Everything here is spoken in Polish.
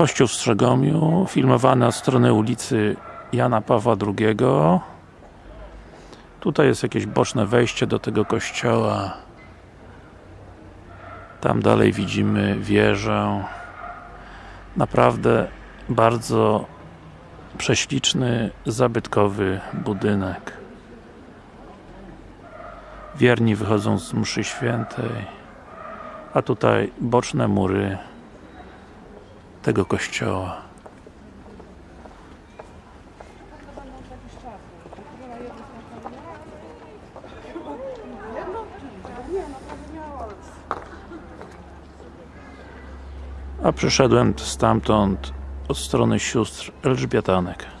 Kościół w Strzegomiu, filmowany od strony ulicy Jana Pawła II Tutaj jest jakieś boczne wejście do tego kościoła. Tam dalej widzimy wieżę. Naprawdę bardzo prześliczny, zabytkowy budynek. Wierni wychodzą z mszy świętej a tutaj boczne mury tego kościoła. A przyszedłem stamtąd od strony sióstr Elżbietanek.